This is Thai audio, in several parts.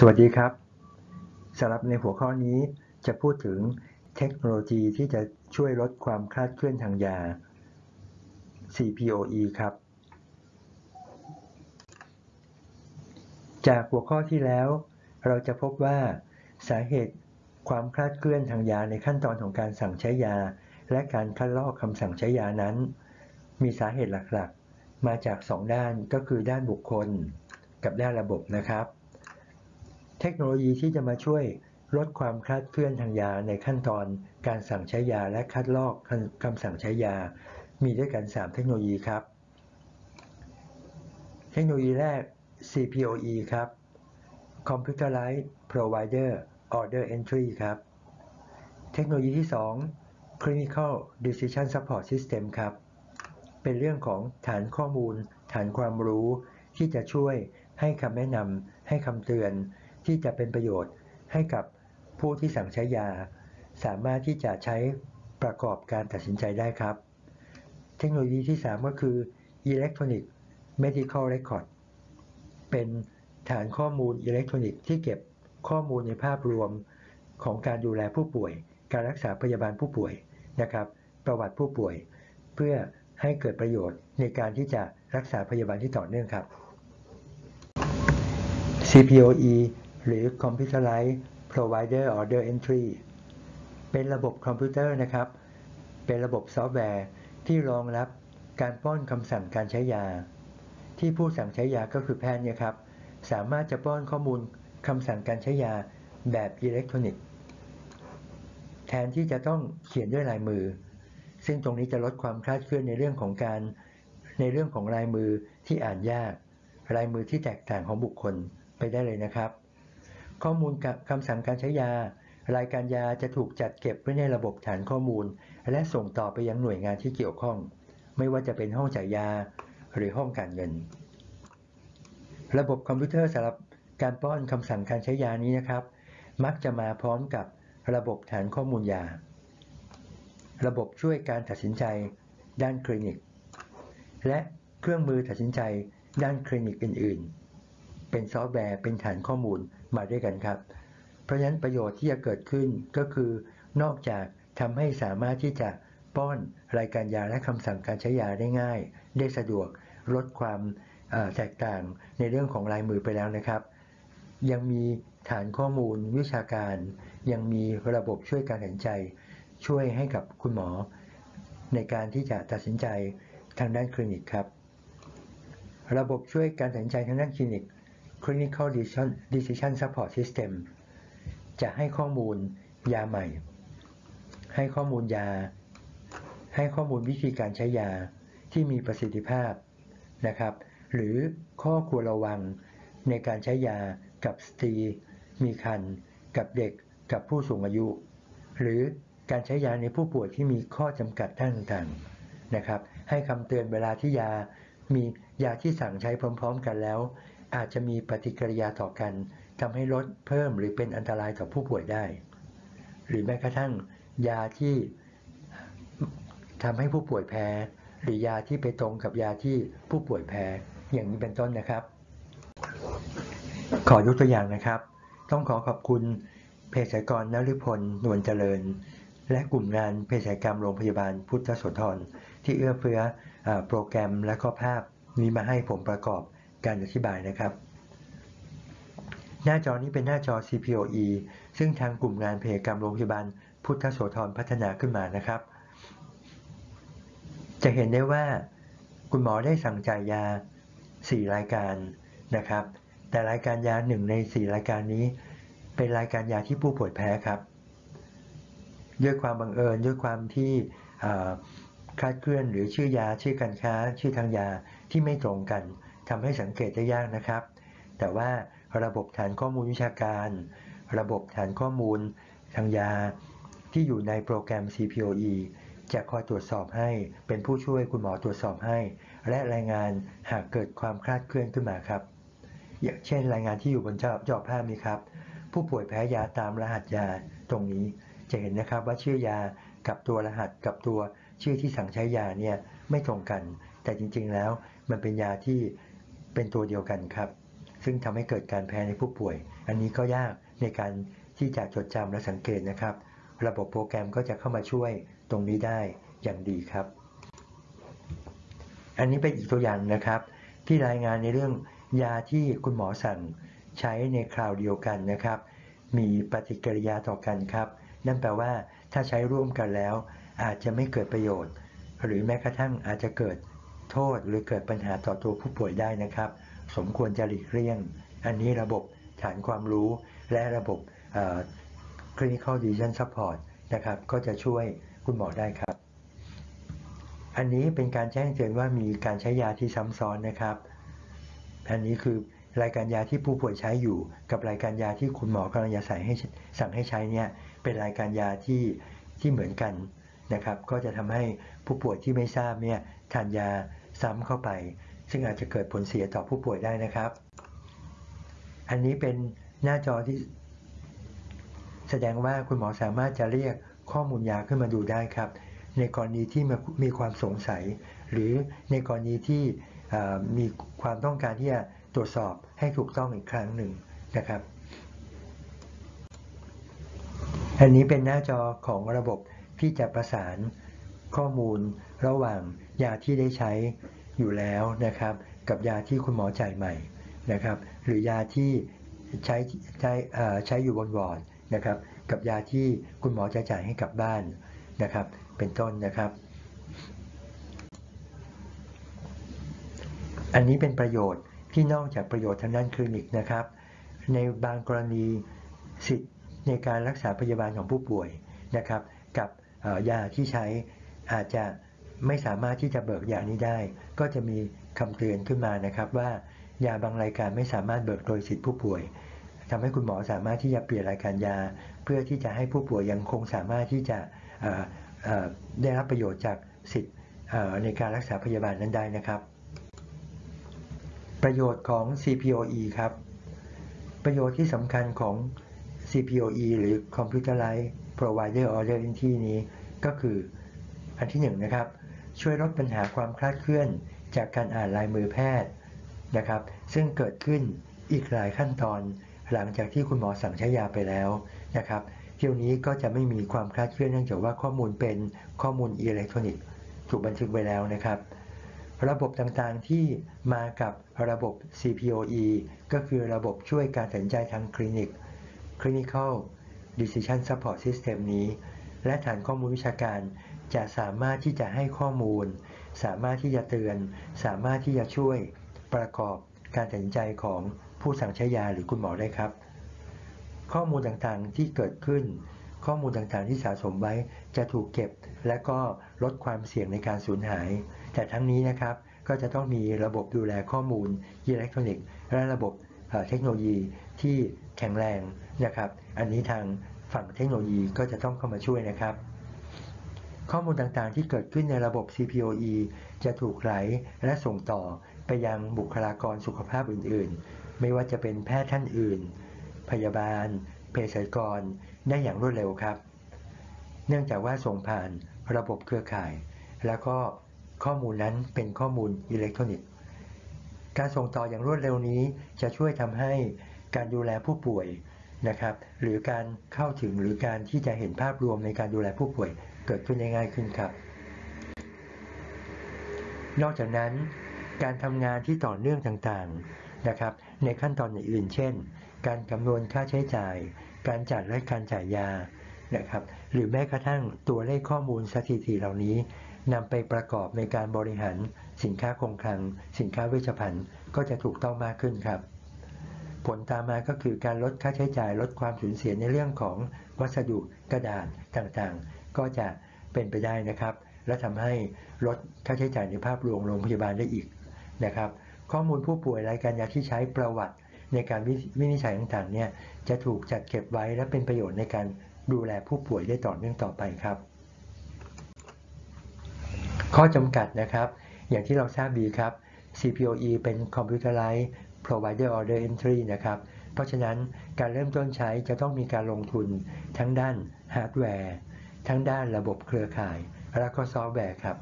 สวัสดีครับสำหรับในหัวข้อนี้จะพูดถึงเทคโนโลยีที่จะช่วยลดความคลาดเคลื่อนทางยา CPOE ครับ จากหัวข้อที่แล้ว เราจะพบว่าสาเหตุความคลาดเคลื่อนทางยาในขั้นตอนของการสั่งใช้ยา และการคัดลอกคำสั่งใช้ยานั้น มีสาเหตุหลักๆ มาจาก 2 ด้านก็คือด้านบุคคล กับด้านระบบนะครับ เทคโนโลยีที่จะมาช่วยลดความคลาดเคลื่อนทางยาในขั้นตอนการสั่งใช้ยาและคัดลอกคำสั่งใช้ยา มีด้วยกัน 3 เทคโนโลยีครับ เทคโนโลยีแรก CPOE ครับ Computerized Provider Order Entry ครับ เทคโนโลยีที่ 2 Clinical Decision Support System ครับ เป็นเรื่องของฐานข้อมูล ฐานความรู้ที่จะช่วยให้คำแนะนำให้คำเตือน ที่จะเป็นประโยชน์ให้กับผู้ที่สั่งใช้ยา สามารถที่จะใช้ประกอบการตัดสินใจได้ครับ เทคโนโลยีที่ 3 ก็คือ Electronic Medical Record เป็นฐานข้อมูลอิเล็กทรอนิกส์ที่เก็บข้อมูลในภาพรวมของการดูแลผู้ป่วย การรักษาพยาบาลผู้ป่วยนะครับ ประวัติผู้ป่วย เพื่อให้เกิดประโยชน์ในการที่จะรักษาพยาบาลที่ต่อเนื่องครับ CPOE หรือ Computerized Provider Order Entry เป็นระบบคอมพิวเตอร์นะครับ เป็นระบบซอฟต์แวร์ที่รองรับการป้อนคำสั่งการใช้ยา ที่ผู้สั่งใช้ยาก็คือแพทย์เนี่ยครับ สามารถจะป้อนข้อมูลคำสั่งการใช้ยาแบบอิเล็กทรอนิกส์ แทนที่จะต้องเขียนด้วยลายมือ ซึ่งตรงนี้จะลดความคลาดเคลื่อนในเรื่องของการในเรื่องของลายมือที่อ่านยาก ลายมือที่แตกต่างของบุคคลไปได้เลยนะครับ ข้อมูลคำสั่งการใช้ยา รายการยาจะถูกจัดเก็บไว้ในระบบฐานข้อมูล และส่งต่อไปยังหน่วยงานที่เกี่ยวข้อง ไม่ว่าจะเป็นห้องจ่ายยาหรือห้องการเงิน ระบบคอมพิวเตอร์สำหรับการป้อนคำสั่งการใช้ยานี้นะครับ มักจะมาพร้อมกับระบบฐานข้อมูลยา ระบบช่วยการตัดสินใจด้านคลินิก และเครื่องมือตัดสินใจด้านคลินิกอื่น ๆ เป็นซอฟต์แวร์เป็นฐานข้อมูล มาด้วยกันครับ เพราะฉะนั้นประโยชน์ที่จะเกิดขึ้นก็คือนอกจากทำให้สามารถที่จะป้อนรายการยาและคำสั่งการใช้ยาได้ง่าย ได้สะดวกลดความแตกต่างในเรื่องของลายมือไปแล้วนะครับ ยังมีฐานข้อมูลวิชาการ ยังมีระบบช่วยการตัดสินใจ ช่วยให้กับคุณหมอ ในการที่จะตัดสินใจทางด้านคลินิกครับ ระบบช่วยการตัดสินใจทางด้านคลินิก Clinical Decision, Support System จะให้ข้อมูลยาใหม่ ให้ข้อมูลยา ให้ข้อมูลวิธีการใช้ยาที่มีประสิทธิภาพนะครับ หรือข้อควรระวังในการใช้ยากับสตรี มีครรภ์กับเด็ก กับผู้สูงอายุ หรือการใช้ยาในผู้ป่วยที่มีข้อจำกัดต่างๆนะครับ ให้คำเตือนเวลาที่ยา มียาที่สั่งใช้พร้อม ๆ กันแล้ว อาจจะมีปฏิกิริยาต่อกันทำให้ลดเพิ่มหรือเป็นอันตรายต่อผู้ป่วยได้ หรือแม้กระทั่ง ยาที่ทำให้ผู้ป่วยแพ้ หรือยาที่ไปตรงกับยาที่ผู้ป่วยแพ้ อย่างนี้เป็นต้นนะครับ ขอยกตัวอย่างนะครับ ต้องขอขอบคุณเภสัชกรนฤพลนวลเจริญ และกลุ่มงานเภสัชกรรมโรงพยาบาลพุทธโสธรที่เอื้อเฟื้อโปรแกรมและข้อภาพนี้มาให้ผมประกอบ การอธิบายนะครับ หน้าจอนี้เป็นหน้าจอ CPOE ซึ่งทางกลุ่มงานเภสัชกรรมโรงพยาบาลพุทธโสธรพัฒนาขึ้นมานะครับ จะเห็นได้ว่าคุณหมอได้สั่งจ่ายยา 4 รายการนะครับ แต่รายการยาหนึ่งใน 4 รายการนี้ เป็นรายการยาที่ผู้ป่วยแพ้ครับด้วยความบังเอิญด้วยความที่คลาดเคลื่อนหรือชื่อยาชื่อการค้า ชื่อทางยาที่ไม่ตรงกัน ทำให้สังเกตได้ยากนะครับ แต่ว่าระบบฐานข้อมูลวิชาการ ระบบฐานข้อมูลทางยา ที่อยู่ในโปรแกรม CPOE จะคอยตรวจสอบให้เป็นผู้ช่วยคุณหมอตรวจสอบให้ และรายงานหากเกิดความคลาดเคลื่อนขึ้นมาครับ อย่างเช่น รายงานที่อยู่บนจอจอภาพนี้ครับ ผู้ป่วยแพ้ยาตามรหัสยาตรงนี้จะเห็นนะครับว่าชื่อยากับตัวรหัสกับตัวชื่อที่สั่งใช้ยาเนี่ยไม่ตรงกัน แต่จริงๆแล้วมันเป็นยาที่ เป็นตัวเดียวกันครับ ซึ่งทำให้เกิดการแพ้ในผู้ป่วย อันนี้ก็ยากในการที่จะจดจำและสังเกตนะครับ ระบบโปรแกรมก็จะเข้ามาช่วยตรงนี้ได้อย่างดีครับ อันนี้เป็นอีกตัวอย่างนะครับ ที่รายงานในเรื่องยาที่คุณหมอสั่งใช้ในคราวเดียวกันนะครับ มีปฏิกิริยาต่อกันครับ นั่นแปลว่าถ้าใช้ร่วมกันแล้ว อาจจะไม่เกิดประโยชน์ หรือแม้กระทั่งอาจจะเกิด โทษหรือเกิดปัญหาต่อตัวผู้ป่วยได้นะครับ สมควรจะหลีกเลี่ยง อันนี้ระบบฐานความรู้และระบบ clinical decision support นะครับก็จะช่วยคุณหมอได้ครับ อันนี้เป็นการแจ้งเตือนว่ามีการใช้ยาที่ซ้ำซ้อนนะครับ อันนี้คือรายการยาที่ผู้ป่วยใช้อยู่ กับรายการยาที่คุณหมอกำลังจะใส่ให้สั่งให้ใช้เนี่ยเป็นรายการยาที่ที่เหมือนกันนะครับ ก็จะทำให้ผู้ป่วยที่ไม่ทราบเนี่ยทานยา ซ้ำเข้าไป ซึ่งอาจจะเกิดผลเสียต่อผู้ป่วยได้นะครับ อันนี้เป็นหน้าจอที่ แสดงว่าคุณหมอสามารถจะเรียกข้อมูลยาขึ้นมาดูได้ครับ ในกรณีที่มีความสงสัย หรือในกรณีที่มีความต้องการที่จะตรวจสอบให้ถูกต้องอีกครั้งหนึ่งนะครับ อันนี้เป็นหน้าจอของระบบที่จะประสาน ข้อมูลระหว่างยาที่ได้ใช้อยู่แล้วนะครับ กับยาที่คุณหมอจ่ายใหม่นะครับ หรือยาที่ใช้ใช้ใช้อยู่บนวอร์ดนะครับ กับยาที่คุณหมอจะจ่ายให้กับบ้านนะครับ เป็นต้นนะครับ อันนี้เป็นประโยชน์ที่นอกจากประโยชน์ทางด้านคลินิกนะครับ ในบางกรณีสิทธิ์ในการรักษาพยาบาลของผู้ป่วยนะครับ กับยาที่ใช้ อาจจะไม่สามารถที่จะเบิกยานี้ได้ ก็จะมีคำเตือนขึ้นมานะครับว่ายาบางรายการไม่สามารถเบิกโดยสิทธิผู้ป่วยทำให้คุณหมอสามารถที่จะเปลี่ยนรายการยา เพื่อที่จะให้ผู้ป่วยยังคงสามารถที่จะได้รับประโยชน์จากสิทธิ์ในการรักษาพยาบาลนั้นได้นะครับ ประโยชน์ของ CPOE ครับ ประโยชน์ที่สำคัญของ CPOE หรือ Computerized Provider Order Entry นี้ก็คือ อันที่1นนะครับช่วยลดปัญหาความคลาดเคลื่อนจากการอ่านลายมือแพทย์นะครับ ซึ่งเกิดขึ้นอีกหลายขั้นตอน หลังจากที่คุณหมอสั่งใช้ยาไปแล้วนะครับเที่ยวนี้ก็จะไม่มีความคลาดเคลื่อนเนื่องจากว่าข้อมูลเป็นข้อมูลอิเล็กทรอนิกส์ถูกบันทึกไว้แล้วนะครับ ระบบต่างๆที่มากับระบบ CPOE ก็คือระบบช่วยการตัดสินใจทางคลินิก Clinical Decision Support System นี้ และฐานข้อมูลวิชาการ จะสามารถที่จะให้ข้อมูล สามารถที่จะเตือน สามารถที่จะช่วยประกอบการตัดสินใจของผู้สั่งใช้ยาหรือคุณหมอได้ครับ ข้อมูลต่างๆที่เกิดขึ้น ข้อมูลต่างๆที่สะสมไว้จะถูกเก็บ และก็ลดความเสี่ยงในการสูญหาย แต่ทั้งนี้นะครับก็จะต้องมีระบบดูแลข้อมูลอิเล็กทรอนิกส์ และระบบเทคโนโลยีที่แข็งแรงนะครับ อันนี้ทางฝั่งเทคโนโลยีก็จะต้องเข้ามาช่วยนะครับ ข้อมูลต่างๆ ที่เกิดขึ้นในระบบ CPOE จะถูกไหลและส่งต่อไปยังบุคลากรสุขภาพอื่นๆ ไม่ว่าจะเป็นแพทย์ท่านอื่น พยาบาล เภสัชกร ได้อย่างรวดเร็วครับ เนื่องจากว่าส่งผ่านระบบเครือข่าย แล้วก็ข้อมูลนั้นเป็นข้อมูลอิเล็กทรอนิกส์ การส่งต่ออย่างรวดเร็วนี้จะช่วยทำให้การดูแลผู้ป่วย นะครับ หรือการเข้าถึงหรือการที่จะเห็นภาพรวมในการดูแลผู้ป่วยเกิดขึ้นได้ง่ายขึ้นครับ นอกจากนั้น การทำงานที่ต่อเนื่องต่างๆนะครับ ในขั้นตอนอื่นเช่น การคำนวณค่าใช้จ่าย การจัดและการจ่ายยานะครับ หรือแม้กระทั่งตัวเลขข้อมูลสถิติเหล่านี้นำไปประกอบในการบริหารสินค้าคงคลัง สินค้าเวชภัณฑ์ก็จะถูกต้องมากขึ้นครับ ผลตามมาก็คือการลดค่าใช้จ่ายลดความสูญเสียในเรื่องของวัสดุกระดาษต่างๆ ก็จะเป็นไปได้นะครับ และทำให้ลดค่าใช้จ่ายในภาพรวมโรงพยาบาลได้อีกนะครับ ข้อมูลผู้ป่วยรายการยาที่ใช้ประวัติในการวินิจฉัยต่างๆเนี่ยจะถูกจัดเก็บไว้และเป็นประโยชน์ในการดูแลผู้ป่วยได้ต่อเนื่องต่อไปครับ ข้อจำกัดนะครับ อย่างที่เราทราบดีครับ CPOE เป็น Computerized Provider Order Entry นะครับ เพราะฉะนั้นการเริ่มต้นใช้จะต้องมีการลงทุนทั้งด้านฮาร์ดแวร์ ทั้งด้านระบบเครือข่าย และก็ซอฟต์แวร์ครับ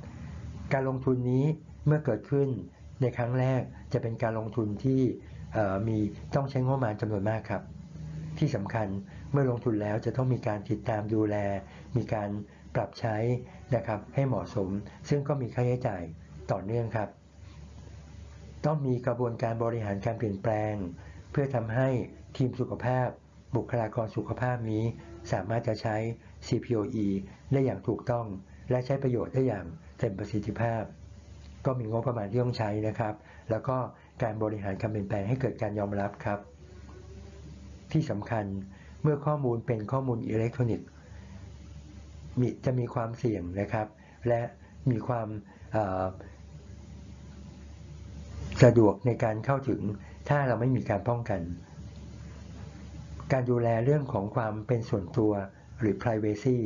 การลงทุนนี้เมื่อเกิดขึ้นในครั้งแรกจะเป็นการลงทุนที่มีต้องใช้งบประมาณจำนวนมากครับ ที่สำคัญเมื่อลงทุนแล้วจะต้องมีการติดตามดูแล มีการปรับใช้นะครับให้เหมาะสม ซึ่งก็มีค่าใช้จ่ายต่อเนื่องครับ ต้องมีกระบวนการบริหารการเปลี่ยนแปลง เพื่อทำให้ทีมสุขภาพ บุคลากรสุขภาพนี้ สามารถจะใช้ CPOE ได้อย่างถูกต้อง และใช้ประโยชน์ได้อย่างเต็มประสิทธิภาพ ก็มีงบประมาณที่ต้องใช้นะครับ แล้วก็การบริหารการเปลี่ยนแปลงให้เกิดการยอมรับครับ ที่สำคัญเมื่อข้อมูลเป็นข้อมูลอิเล็กทรอนิกส์มีจะมีความเสี่ยงนะครับ และมีความ สะดวกในการเข้าถึงถ้าเราไม่มีการป้องกัน การดูแลเรื่องของความเป็นส่วนตัวหรือ privacy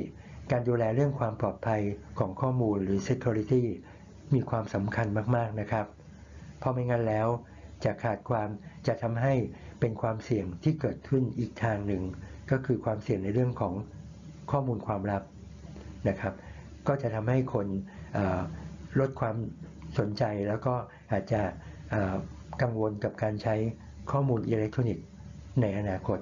การดูแลเรื่องความปลอดภัยของข้อมูลหรือ security มีความสำคัญมากๆนะครับ เพราะไม่งั้นแล้วจะขาดความจะทำให้เป็นความเสี่ยงที่เกิดขึ้นอีกทางหนึ่ง ก็คือความเสี่ยงในเรื่องของข้อมูลความลับนะครับ ก็จะทำให้คนลดความสนใจแล้วก็อาจจะ กังวลกับการใช้ข้อมูลอิเล็กทรอนิกส์ในอนาคต